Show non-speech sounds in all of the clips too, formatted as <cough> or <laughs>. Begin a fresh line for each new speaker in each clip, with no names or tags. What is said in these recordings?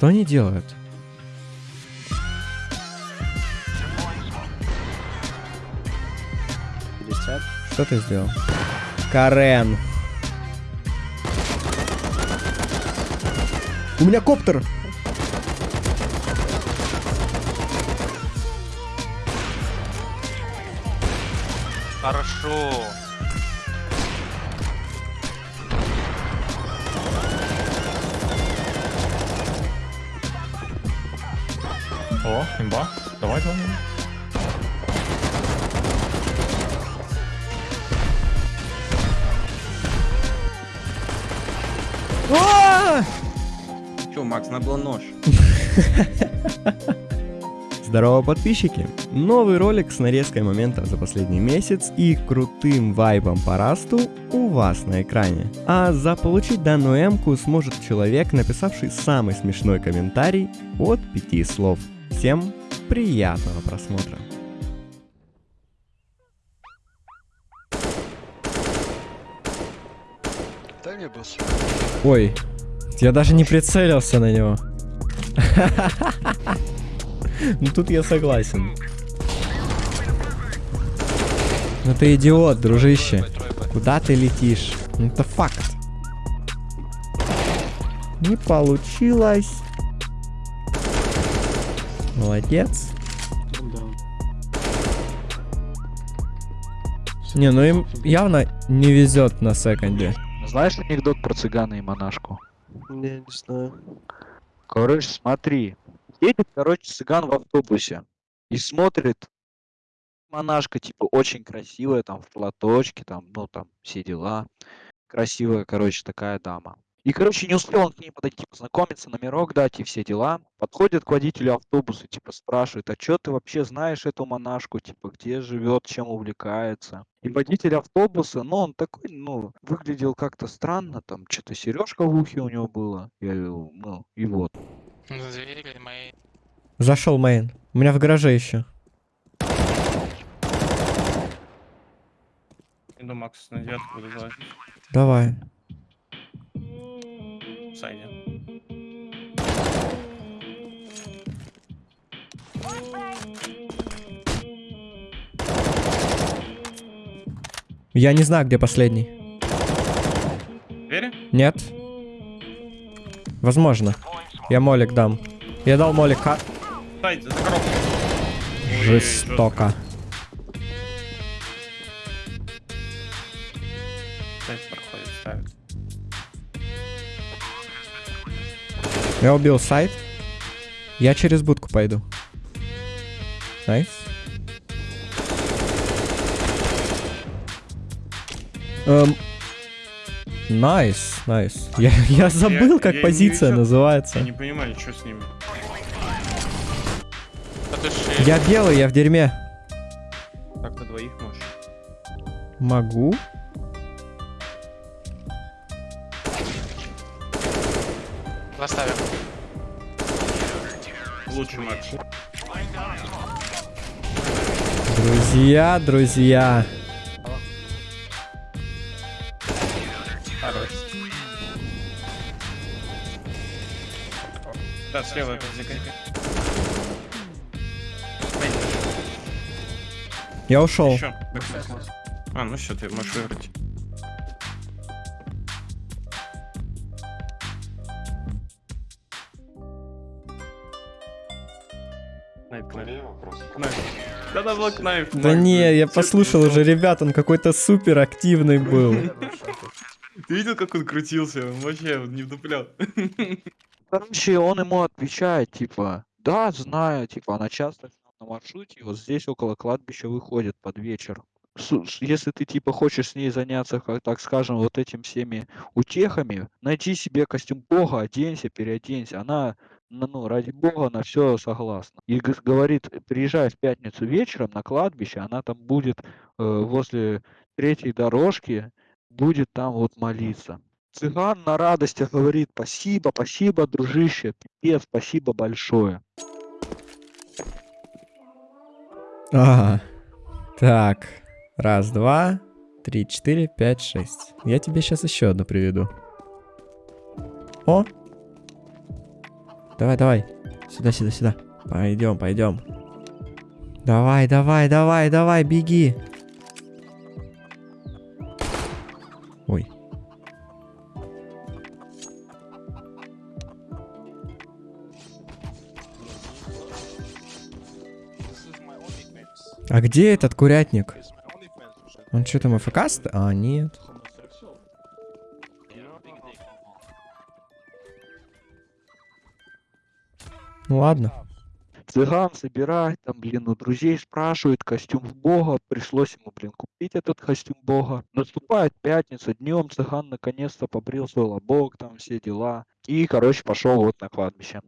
Что они делают? Что ты сделал? Карен. У меня коптер!
Хорошо.
Имба. Давай, давай.
А!
Че, Макс, надо было нож. <laughs>
Здорово, подписчики! Новый ролик с нарезкой моментов за последний месяц и крутым вайбом по расту у вас на экране. А заполучить данную эмку сможет человек, написавший самый смешной комментарий от пяти слов. Всем приятного просмотра!
Дай мне босс.
Ой, я даже не прицелился на него. Ну тут я согласен. Ну ты идиот, дружище. Куда ты летишь? Ну, Это факт. Не получилось. Молодец. Не, ну им явно не везет на секонде.
Знаешь анекдот про цыгана и монашку?
Не, не знаю.
Короче, смотри. Едет, короче, цыган в автобусе и смотрит. Монашка, типа, очень красивая, там, в платочке, там, ну, там, все дела. Красивая, короче, такая дама. И, короче, не успел он к ней подойти, познакомиться, номерок дать и все дела. Подходит к водителю автобуса, типа, спрашивает, а что ты вообще знаешь эту монашку, типа, где живет, чем увлекается? И водитель автобуса, ну, он такой, ну, выглядел как-то странно, там, что-то сережка в ухе у него было, я, ну, и вот.
Зашел мейн. У меня в гараже еще.
Иду Макс на девятку.
Давай.
Сайде.
Я не знаю, где последний.
Двери?
Нет? Возможно. Я молик дам. Я дал молик.
Сайд, за коробку.
Жестоко. Я убил сайт. Я через будку пойду. Найс. Эм, Найс, найс. Я, <laughs> я забыл,
я
как
не
позиция называется.
Я не понимаю, что с ними.
Я белый, я в дерьме.
Так на двоих можешь.
Могу. Друзья, друзья.
Хорош. Да, слева.
Я ушел.
Еще. А, ну все, ты можешь Кнайп, кнайп. Кнайп. Да-да, был кнайп.
Да не, я послушал уже, ребят, он какой-то супер активный был.
Ты видел, как он крутился? Он вообще не вдуплял.
Короче, он ему отвечает, типа, да, знаю, типа, она часто на маршруте, вот здесь около кладбища выходит под вечер. Если ты, типа, хочешь с ней заняться, как так скажем, вот этим всеми утехами, найди себе костюм бога, оденься, переоденься. Она, ну, ну, ради бога, на все согласна. И говорит, приезжай в пятницу вечером на кладбище, она там будет э, возле третьей дорожки, будет там вот молиться. Цыган на радостях говорит спасибо, спасибо, дружище, пипец, спасибо большое.
Ага. Так. Раз, два, три, четыре, пять, шесть. Я тебе сейчас еще одну приведу. О! Давай, давай. Сюда, сюда, сюда. Пойдем, пойдем. Давай, давай, давай, давай, беги. Ой. А где этот курятник? Он что там АФК? А, нет. Ну ладно.
Цыган собирать, там, блин, у друзей спрашивает костюм бога, пришлось ему, блин, купить этот костюм бога. Наступает пятница, днем цыган наконец-то побрил свой лобок, там все дела. И, короче, пошел вот на кладбище.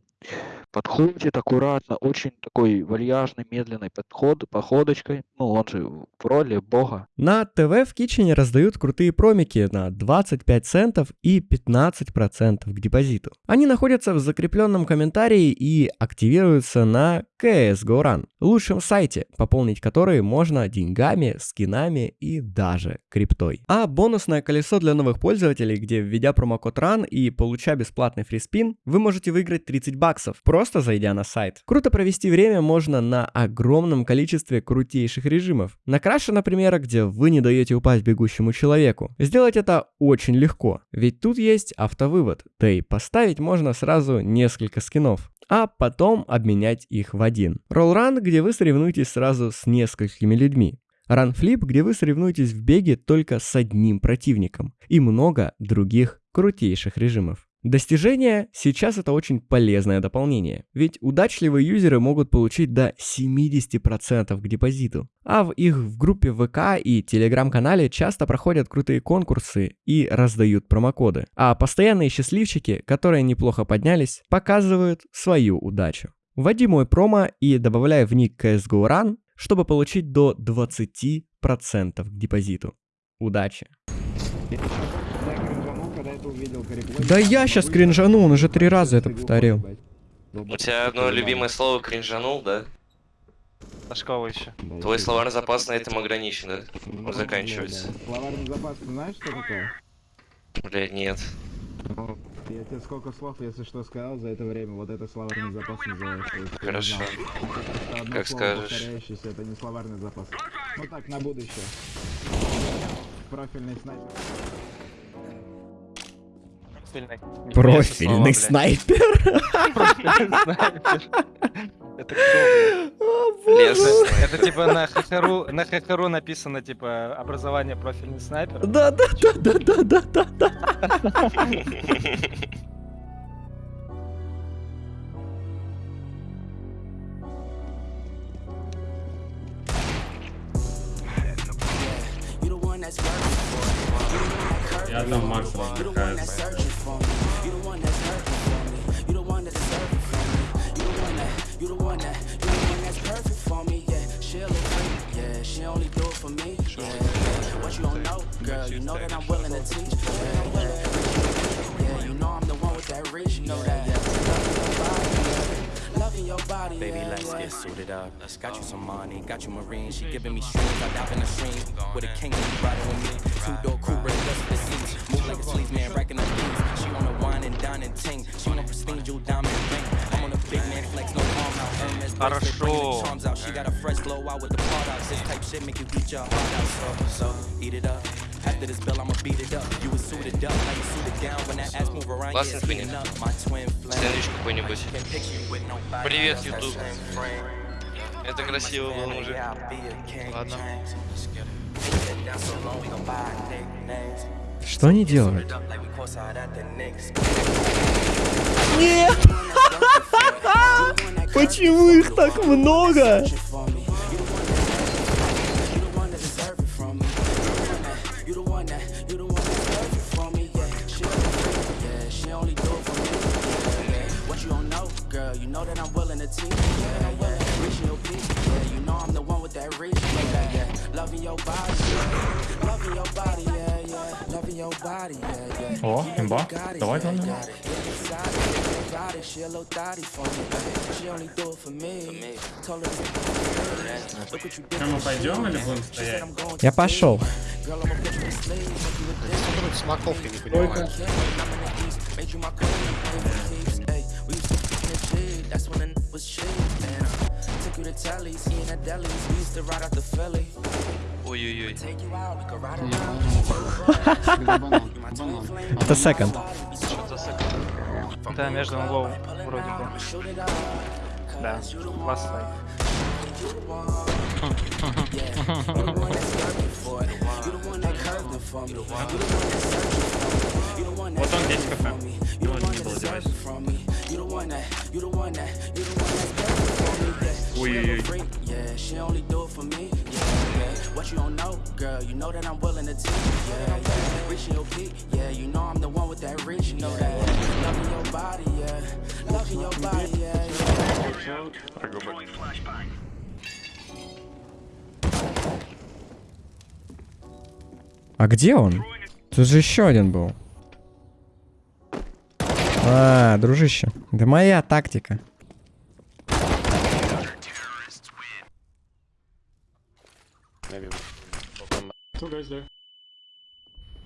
Подходит аккуратно, очень такой вальяжный, медленный подход, походочкой. Ну, он же в роли бога.
На ТВ в Китчене раздают крутые промики на 25 центов и 15% к депозиту. Они находятся в закрепленном комментарии и активируются на CSGO Run, лучшем сайте, пополнить который можно деньгами, скинами и даже криптой. А бонусное колесо для новых пользователей, где введя промокод RUN и получая бесплатный фриспин, вы можете выиграть 30 баксов, просто зайдя на сайт. Круто провести время можно на огромном количестве крутейших режимов. На краше, например, где вы не даете упасть бегущему человеку. Сделать это очень легко, ведь тут есть автовывод, да и поставить можно сразу несколько скинов а потом обменять их в один. Roll где вы соревнуетесь сразу с несколькими людьми. Flip, где вы соревнуетесь в беге только с одним противником. И много других крутейших режимов. Достижения сейчас это очень полезное дополнение, ведь удачливые юзеры могут получить до 70% к депозиту. А в их в группе ВК и телеграм-канале часто проходят крутые конкурсы и раздают промокоды. А постоянные счастливчики, которые неплохо поднялись, показывают свою удачу. Вводи мой промо и добавляй в ник CSGO Run, чтобы получить до 20% к депозиту. Удачи! Да я сейчас кринжану, он уже три раза это повторил.
У тебя одно любимое слово кринжанул, да?
А с кого еще?
Твой словарный запас на этом ограничен, да? Он заканчивается.
Словарный запас, ты знаешь, что такое?
Блядь, нет.
Я тебе сколько слов, если что, сказал за это время, вот это словарный запас называется.
Хорошо.
Это одно
Как
слово
скажешь.
это не словарный запас. Ну так, на будущее. Профильный снайпер.
Профильный снайпер.
Это кто?
О, боже.
Лес.
Это типа на ХХРУ, на ХХРУ написано типа образование профильный снайпер.
Да, да, да, да, да, да, да, да.
Я там Макс You the one that's perfect for me. You the one that's perfect for me. You the one that, you the one that, you the one that's perfect for me. Yeah, she'll agree. Yeah, she only do it for me. Yeah, yeah. What you don't know, girl, you know that I'm willing to teach. Yeah, I'm. Yeah, you know I'm the one with that reach. You know that. body, Loving your body,
Baby, let's get suited up. Let's got you some money, got you marine. She giving me strings, I dive in the stream. With a king, riding with me. Two door coupe, ready just for seats. Move like a sleeves, man, She on a wine and dine and ting. She on a pristine jewel diamond ring. I'm on a big man flex, no arm out. Hermes bracelet, bringing the charms out. She got a fresh glow out with the products. This type shit make you beat your heart out. So, so eat it up. After this bill, I'ma beat it up. You was suited up, now you suited down. When that ass move around, yeah,
Классный
it's heating
спиннинг.
up. My twin flame.
Сэндвич какой-нибудь.
Can't picture you with nobody
Привет,
else.
YouTube. Это красиво было, мужик.
Ладно.
Что они делают?
Нет! <laughs>
Почему их так много?
О, имба. Давай, давай. Что, мы пойдем или будем стоять?
Я пошел.
Смоковки не понимаю.
That's when was uh, you to Telly's, eating at delis. We used to ride out the Philly.
Ой-ой-ой.
Это секонд.
Да, между лоу, вроде бы. Да, ласт лайк.
Вот он здесь кафе. Ну, не было девайса.
Ой-ой-ой.
Yeah, she only do it for me. Yeah, yeah. What you don't know, girl, you know that I'm willing to teach. Yeah, yeah. Reaching your peak, yeah, you know I'm the one with that reach. You know that. Yeah. Loving your body, yeah. Loving your body, yeah. yeah.
А где он? Тут же еще один был. А, дружище. Да моя тактика.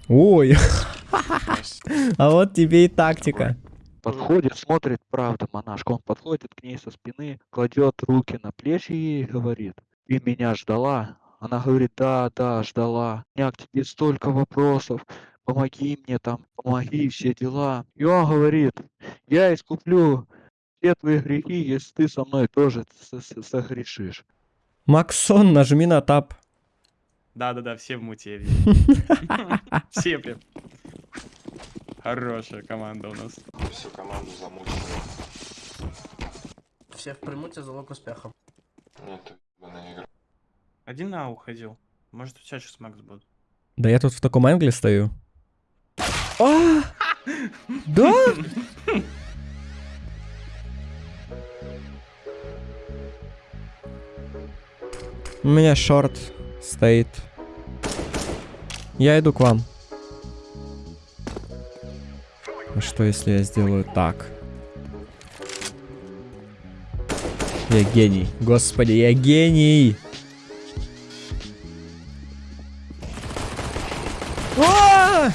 Ой. <laughs> А вот тебе и тактика.
Подходит, смотрит, правда, монашка. Он подходит к ней со спины, кладет руки на плечи ей и говорит, ты меня ждала? Она говорит, да, да, ждала. У меня к тебе столько вопросов. Помоги мне там, помоги, все дела. И он говорит, я искуплю все твои грехи, если ты со мной тоже с- с- согрешишь.
Максон, нажми на тап.
Да-да-да, все в муте. <laughs> Все прям. Хорошая команда у нас.
Всех примут и залог успеха.
Один на А уходил. Может, у тебя сейчас Макс будет.
Да я тут в таком англе стою. А! Да? У меня шорт стоит. Я иду к вам. А что если я сделаю так? Я гений. Господи, я гений! А!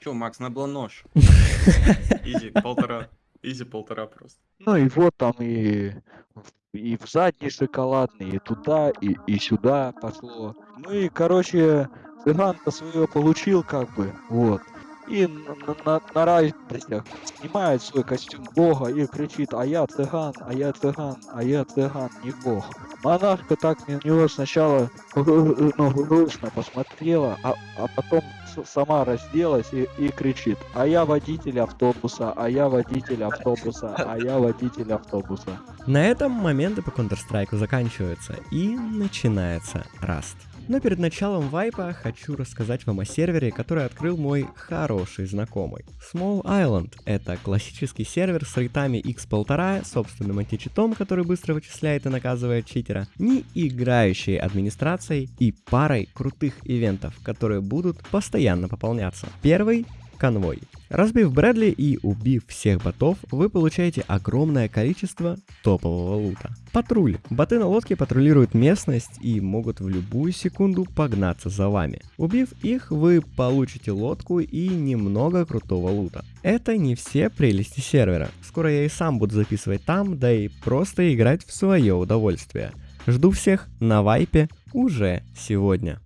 Че, Макс, надо было нож. <laughs>
Изи, полтора. Изи полтора просто.
Ну и вот там и, в- и в задний шоколадный, и туда, и, и сюда пошло. Ну и, короче, цыган-то свое получил как бы, вот. И на, на, на- радостях снимает свой костюм бога и кричит, а я цыган, а я цыган, а я цыган, не бог. Монашка так на него сначала ну, грустно посмотрела, а, а потом сама разделась и, и кричит, а я водитель автобуса, а я водитель автобуса, а я водитель автобуса.
На этом моменты по Counter-Strike заканчиваются и начинается Раст. Но перед началом вайпа хочу рассказать вам о сервере, который открыл мой хороший знакомый. Small Island — это классический сервер с рейтами x1,5, собственным античитом, который быстро вычисляет и наказывает читера, не играющей администрацией и парой крутых ивентов, которые будут постоянно пополняться. Первый конвой. Разбив Брэдли и убив всех ботов, вы получаете огромное количество топового лута. Патруль. Боты на лодке патрулируют местность и могут в любую секунду погнаться за вами. Убив их, вы получите лодку и немного крутого лута. Это не все прелести сервера. Скоро я и сам буду записывать там, да и просто играть в свое удовольствие. Жду всех на вайпе уже сегодня.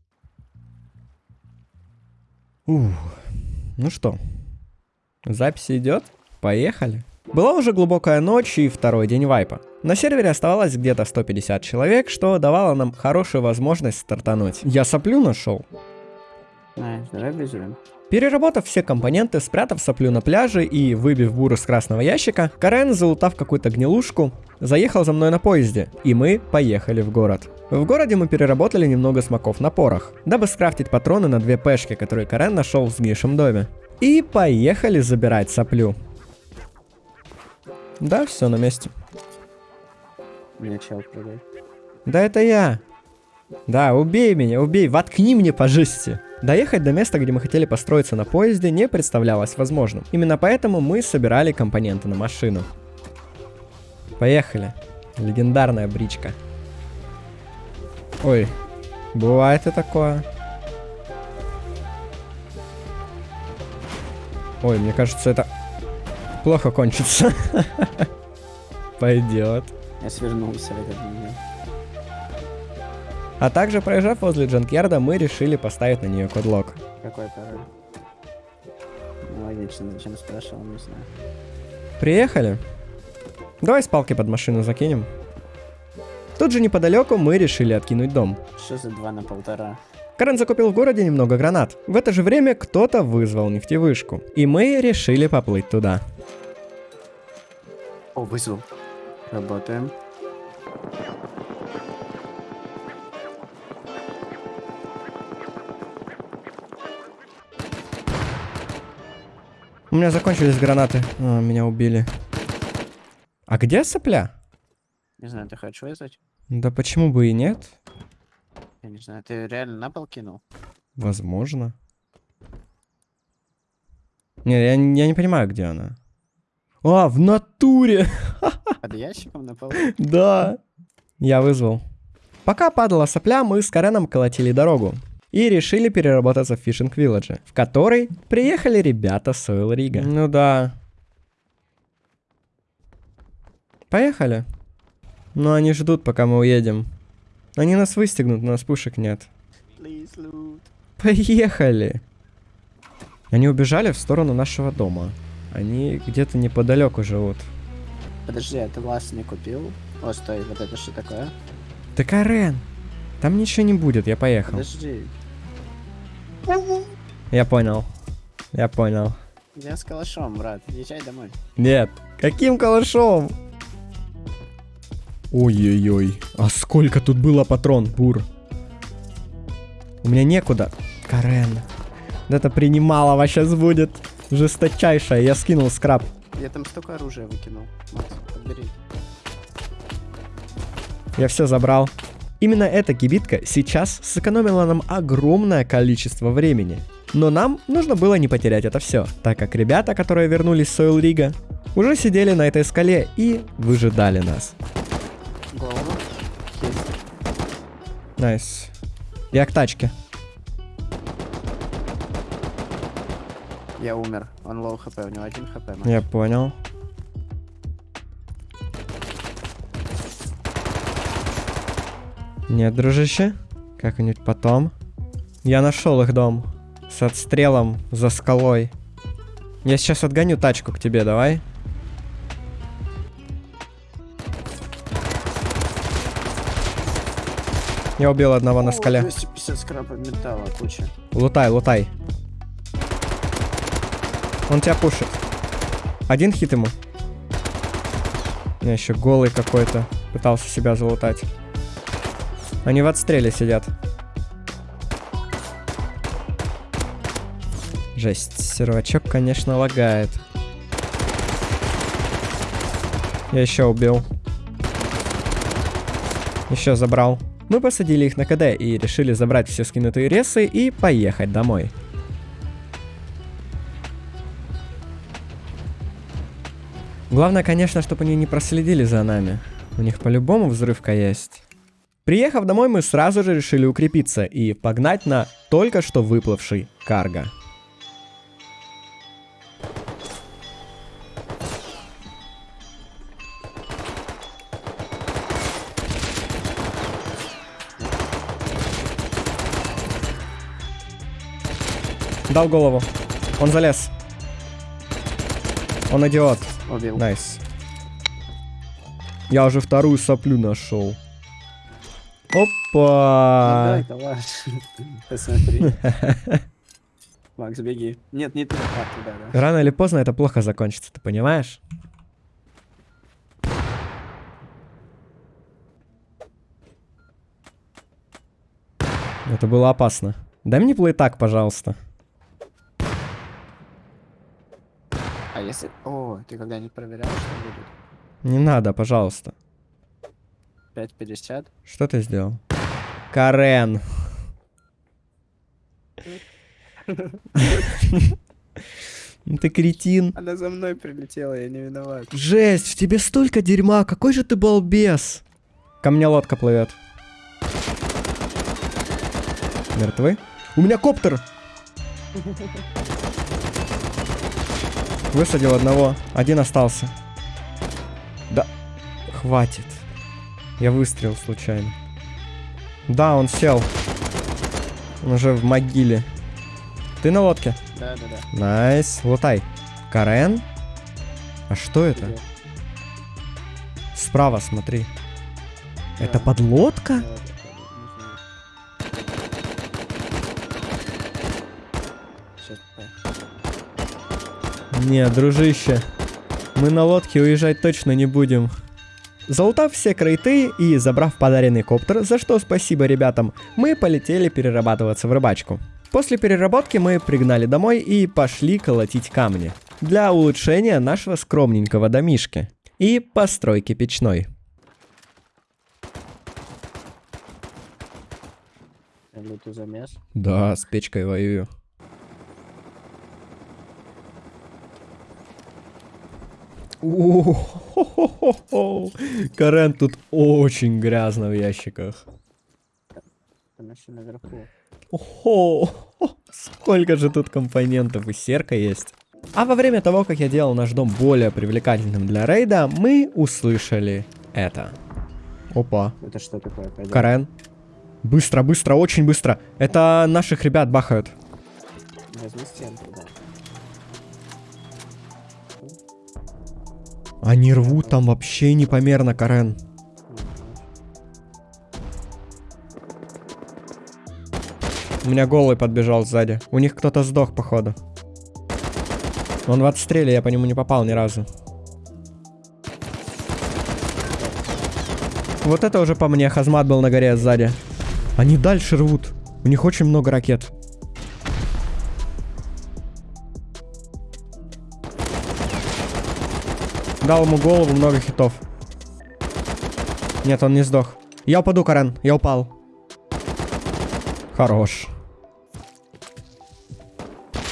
Ух. Ну что, запись идет? Поехали. Была уже глубокая ночь и второй день вайпа. На сервере оставалось где-то 150 человек, что давало нам хорошую возможность стартануть. Я соплю нашел. Переработав все компоненты, спрятав соплю на пляже и выбив буру с красного ящика, Карен, залутав какую-то гнилушку, заехал за мной на поезде, и мы поехали в город. В городе мы переработали немного смоков на порох, дабы скрафтить патроны на две пешки, которые Карен нашел в сгнившем доме. И поехали забирать соплю. Да, все на месте. Да это я. Да, убей меня, убей, воткни мне по жести. Доехать до места, где мы хотели построиться на поезде, не представлялось возможным. Именно поэтому мы собирали компоненты на машину. Поехали. Легендарная бричка. Ой, бывает и такое. Ой, мне кажется, это плохо кончится. <laughs> Пойдет.
Я свернулся в этот момент.
А также, проезжав возле Джанкьярда, мы решили поставить на нее кодлок.
Какой пароль? Ну, логично, зачем спрашивал, не знаю.
Приехали. Давай с палки под машину закинем. Тут же неподалеку мы решили откинуть дом.
Что за два на полтора?
Карен закупил в городе немного гранат. В это же время кто-то вызвал нефтевышку. И мы решили поплыть туда.
О, вызвал. Работаем.
У меня закончились гранаты. А, меня убили. А где сопля?
Не знаю, ты хочешь вызвать?
Да почему бы и нет?
Я не знаю, ты реально на пол кинул?
Возможно. Не, я, я не понимаю, где она. А, в натуре! <laughs>
Под ящиком на полу?
Да. Я вызвал. Пока падала сопля, мы с Кареном колотили дорогу. И решили переработаться в Фишинг Вилладже, в который приехали ребята с Ойл Рига. Ну да. Поехали. Но они ждут, пока мы уедем. Они нас выстегнут, у нас пушек нет.
Please.
Поехали. Они убежали в сторону нашего дома. Они где-то неподалеку живут.
Подожди, а ты лаз не купил? О, стой, вот это что такое?
Да Карен, там ничего не будет, я поехал.
Подожди,
Я понял. Я понял.
я с калашом, брат, езжай домой.
Нет. Каким калашом? Ой-ой-ой. А сколько тут было патрон, бур? У меня некуда. Карен. Это принималово сейчас будет. Жесточайшая. Я скинул скраб.
Я там столько оружия выкинул. Макс, подбери.
Я все забрал. Именно эта кибитка сейчас сэкономила нам огромное количество времени. Но нам нужно было не потерять это все, так как ребята, которые вернулись с Oil Rig а, уже сидели на этой скале и выжидали нас.
Голову. Есть.
Nice. Я к тачке.
Я умер. Он low HP, у него один HP. Макс.
Я понял. Нет, дружище. Как-нибудь потом. Я нашел их дом. С отстрелом за скалой. Я сейчас отгоню тачку к тебе, давай. Я убил одного на
О,
скале.
250 скрапа металла, куча.
Лутай, лутай. Он тебя пушит. Один хит ему. Меня еще голый какой-то. Пытался себя залутать. Они в отстреле сидят. Жесть, сервачок, конечно, лагает. Я еще убил. Еще забрал. Мы посадили их на КД и решили забрать все скинутые ресы и поехать домой. Главное, конечно, чтобы они не проследили за нами. У них по-любому взрывка есть. Приехав домой, мы сразу же решили укрепиться и погнать на только что выплывший карго. Дал голову. Он залез. Он идиот.
Убил.
Nice. Я уже вторую соплю нашел. Опа!
Дай, калаш. <laughs> Посмотри. <laughs> Макс, беги. Нет, не туда, а, туда, да.
Рано или поздно это плохо закончится, ты понимаешь? Это было опасно. Дай мне плейтак, пожалуйста.
Если... О, ты когда-нибудь проверял, что будет?
Не надо, пожалуйста.
5.50?
Что ты сделал? Карен. Ну Ты кретин.
Она за мной прилетела, я не виноват.
Жесть, в тебе столько дерьма, какой же ты балбес. Ко мне лодка плывет. Мертвы? У меня коптер! Высадил одного, один остался. Да. хватит. Я выстрелил случайно. Да, он сел. Он уже в могиле. Ты на лодке?
Да, да, да.
Nice. Лутай. Карен? А что это? Справа смотри. Это
Да.
подлодка?
Да, да, да, Не,
дружище. Мы на лодке уезжать точно не будем. Залутав все крейты и забрав подаренный коптер, за что спасибо ребятам, мы полетели перерабатываться в рыбачку. После переработки мы пригнали домой и пошли колотить камни. Для улучшения нашего скромненького домишки. И постройки печной.
Лютый замес.
Да, с печкой воюю. Карен, тут очень грязно в ящиках.
Там еще наверху.
Ого, сколько же тут компонентов и серка есть. А во время того, как я делал наш дом более привлекательным для рейда, мы услышали это. Опа,
Это что такое? Пойдем.
Карен. Быстро, быстро, очень быстро. Это наших ребят бахают.
Возьми стенку, да.
Они рвут там вообще непомерно, Карен. У меня голый подбежал сзади. У них кто-то сдох, походу. Он в отстреле, я по нему не попал ни разу. Вот это уже по мне, Хазмат был на горе сзади. Они дальше рвут. У них очень много ракет. Дал ему голову, много хитов. Нет, он не сдох. Я упаду, Карен, я упал. Хорош.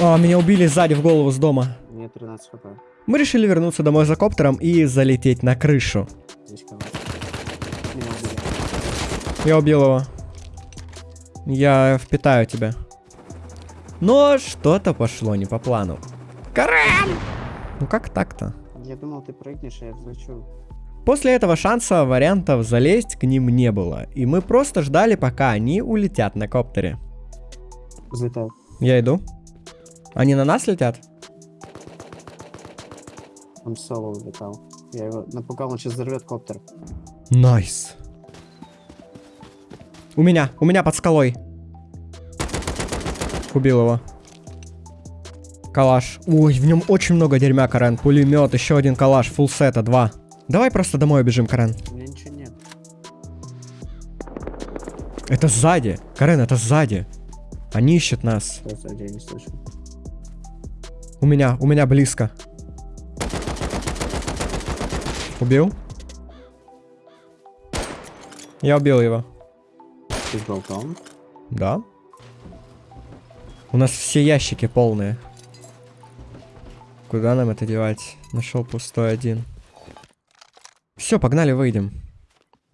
А, меня убили сзади в голову с дома.
Мне 13 хп.
Мы решили вернуться домой за коптером и залететь на крышу. Я убил его. Я впитаю тебя. Но что-то пошло не по плану. Карен! Ну как так-то?
Я думал, ты прыгнешь, а я взлечу.
После этого шанса вариантов залезть к ним не было, и мы просто ждали, пока они улетят на коптере.
Взлетал.
Я иду. Они на нас летят?
Он соло улетал. Я его напугал, он сейчас взорвет коптер.
Nice. У меня, у меня под скалой. Убил его. Калаш. Ой, в нем очень много дерьма, Карен. Пулемет, еще один калаш, фулл сета, два. Давай просто домой убежим, Карен.
У меня ничего нет.
Это сзади. Карен, это сзади. Они ищут нас.
Что сзади, я не слышу.
У меня, у меня близко. Убил? Я убил его.
Ты с болтом?
Да. У нас все ящики полные. Куда нам это девать? Нашел пустой один. Все, погнали, выйдем.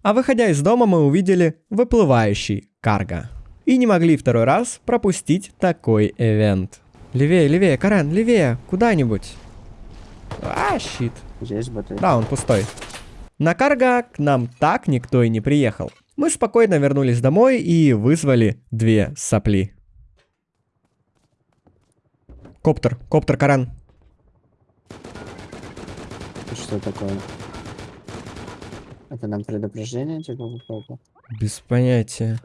А выходя из дома, мы увидели выплывающий карго. И не могли второй раз пропустить такой эвент. Левее, левее, Карен, левее, куда-нибудь. А, щит.
Здесь батарея.
Да, он пустой. На карго к нам так никто и не приехал. Мы спокойно вернулись домой и вызвали две сопли. Коптер, коптер, Карен.
Что такое? Это нам предупреждение, типа, выпало?
Без понятия.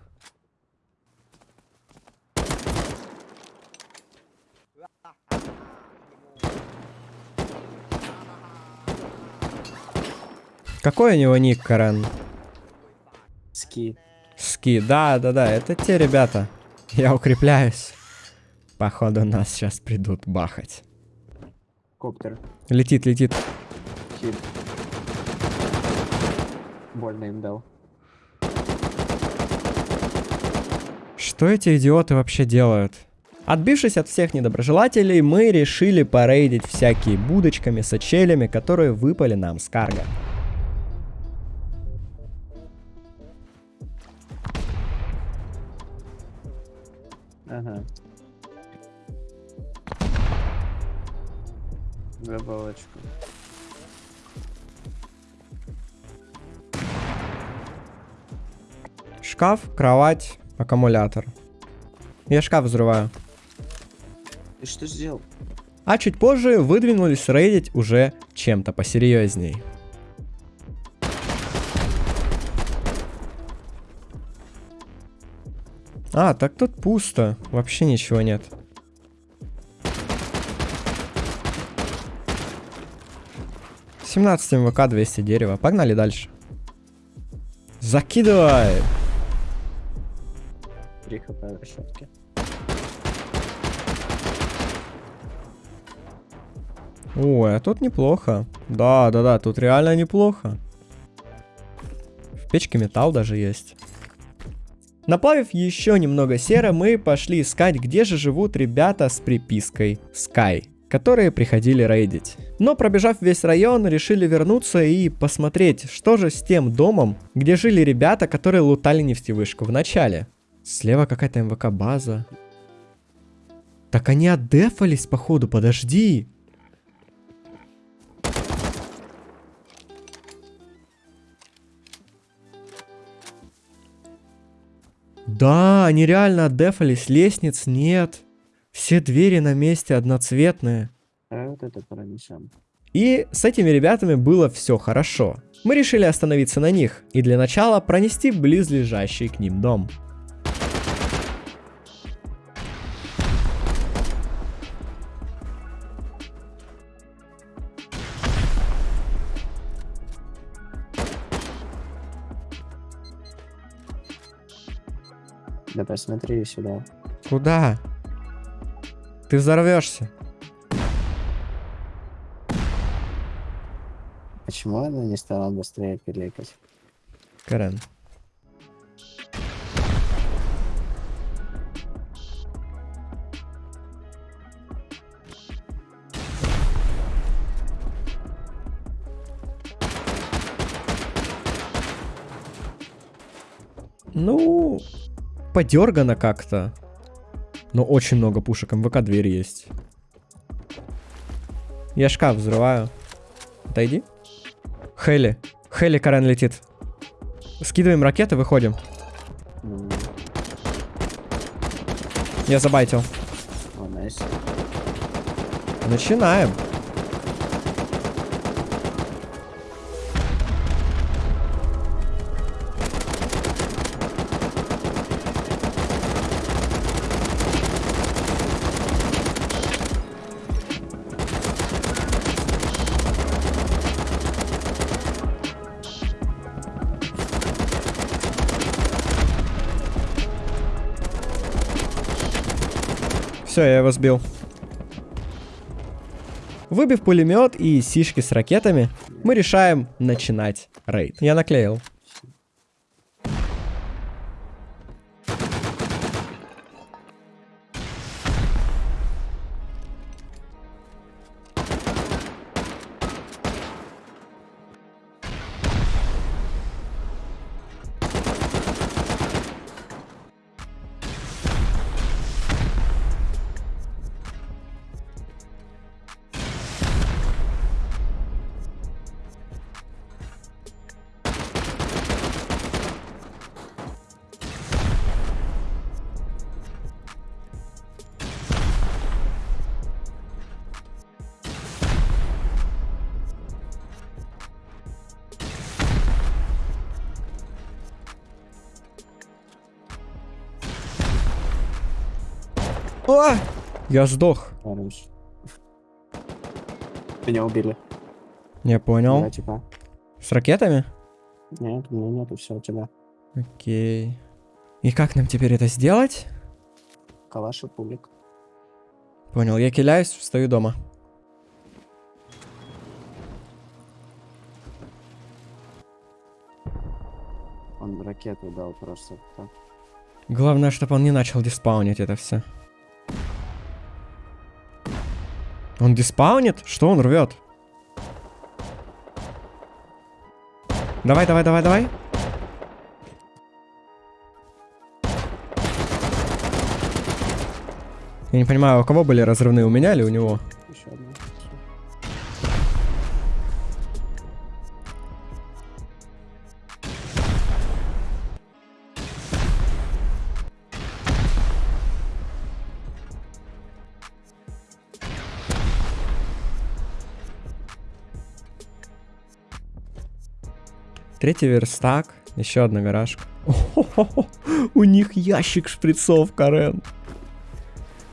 Какой у него ник, Карен?
Ски.
Ски, да, да, да, это те ребята. Я укрепляюсь. Походу нас сейчас придут бахать.
Коптер.
Летит, летит.
Хит. Больно им дал.
Что эти идиоты вообще делают? Отбившись от всех недоброжелателей, мы решили порейдить всякие будочками, сачелями, которые выпали нам с карго.
Ага. Добавочку.
Шкаф, кровать, аккумулятор. Я шкаф взрываю.
Ты что сделал?
А чуть позже выдвинулись рейдить уже чем-то посерьезней. А, так тут пусто. Вообще ничего нет. Семнадцать МВК, 200 дерева. Погнали дальше. Закидывай!
3 хп в решетке.
Ой, а тут неплохо. Да, да, да, тут реально неплохо. В печке металл даже есть. Наплавив еще немного серы, мы пошли искать, где же живут ребята с припиской Sky, которые приходили рейдить. Но пробежав весь район, решили вернуться и посмотреть, что же с тем домом, где жили ребята, которые лутали нефтевышку в начале. Слева какая-то МВК база. Так они отдефались, походу, подожди. Да, они реально отдефались, лестниц нет. Все двери на месте одноцветные.
А вот это пронесем.
И с этими ребятами было все хорошо. Мы решили остановиться на них и для начала пронести близлежащий к ним дом.
Да посмотри сюда.
Куда? Ты взорвешься.
Почему она не стала быстрее пиликать?
Карен. Подергано как-то. Но очень много пушек. МВК дверь есть. Я шкаф взрываю. Отойди. Хели. Хели Карен летит. Скидываем ракеты, выходим. Я забайтил. Начинаем. Все, я его сбил. Выбив пулемет и сишки с ракетами, мы решаем начинать рейд. Я наклеил. О! Я сдох.
Хорош. Меня убили.
Не понял.
Два типа.
С ракетами?
Нет, у меня нету, все у тебя.
Окей. И как нам теперь это сделать?
Калаш и пулик.
Понял, я киляюсь, встаю дома.
Он ракету дал просто так.
Главное, чтобы он не начал диспаунить это все. Он диспаунит? Что он рвет? Давай, давай, давай, давай. Я не понимаю, у кого были разрывные, у меня или у него?
Еще.
Третий верстак. Еще одна гаражка. <laughs> У них ящик шприцов, Карен.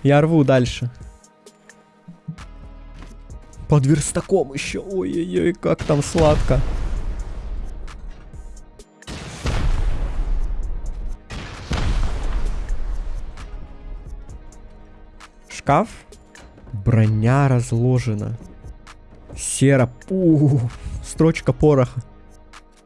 Я рву дальше. Под верстаком еще. Ой-ой-ой, как там сладко. Шкаф. Броня разложена. Сера. У, строчка пороха.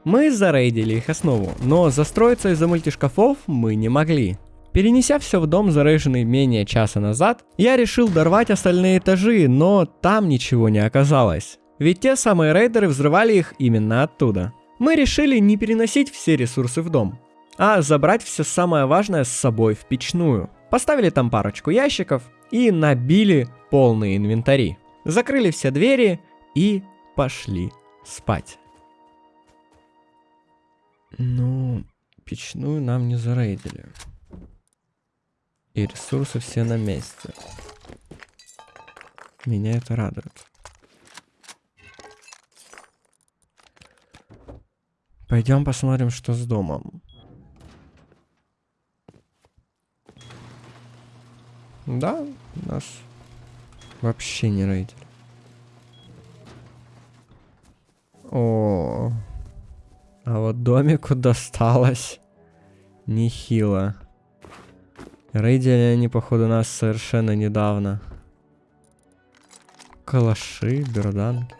Мы зарейдили их основу, но застроиться из-за мультишкафов мы не могли. Перенеся все в дом, зарейженный менее часа назад, я решил дорвать остальные этажи, но там ничего не оказалось. Ведь те самые рейдеры взрывали их именно оттуда. Мы решили не переносить все ресурсы в дом, а забрать все самое важное с собой в печную. Поставили там парочку ящиков и набили полные инвентари. Закрыли все двери и пошли спать. Ну, печную нам не зарейдили. И ресурсы все на месте. Меня это радует. Пойдем посмотрим, что с домом. Да, нас вообще не рейдили. О, а вот домику досталось нехило. Рейдили они, походу, нас совершенно недавно. Калаши, берданки.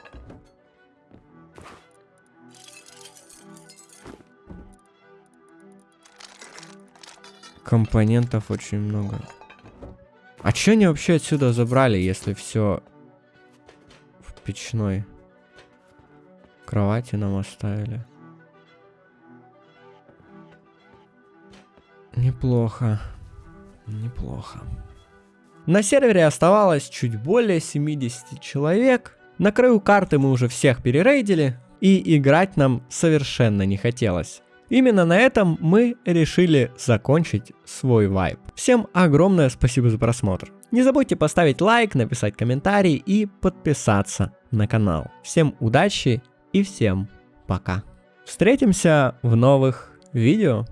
Компонентов очень много. А чё они вообще отсюда забрали, если все в печной? Кровати нам оставили. Неплохо. Неплохо. На сервере оставалось чуть более 70 человек. На краю карты мы уже всех перерейдили, и играть нам совершенно не хотелось. Именно на этом мы решили закончить свой вайп. Всем огромное спасибо за просмотр. Не забудьте поставить лайк, написать комментарий и подписаться на канал. Всем удачи и всем пока. Встретимся в новых видео.